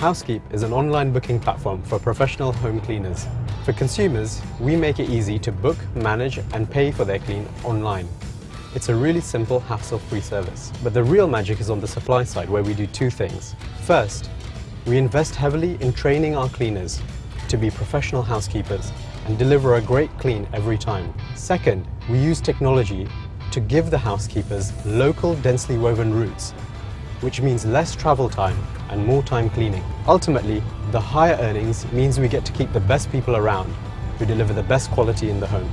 Housekeep is an online booking platform for professional home cleaners. For consumers, we make it easy to book, manage and pay for their clean online. It's a really simple, hassle-free service. But the real magic is on the supply side where we do two things. First, we invest heavily in training our cleaners to be professional housekeepers and deliver a great clean every time. Second, we use technology to give the housekeepers local densely woven routes, which means less travel time and more time cleaning. Ultimately, the higher earnings means we get to keep the best people around who deliver the best quality in the home.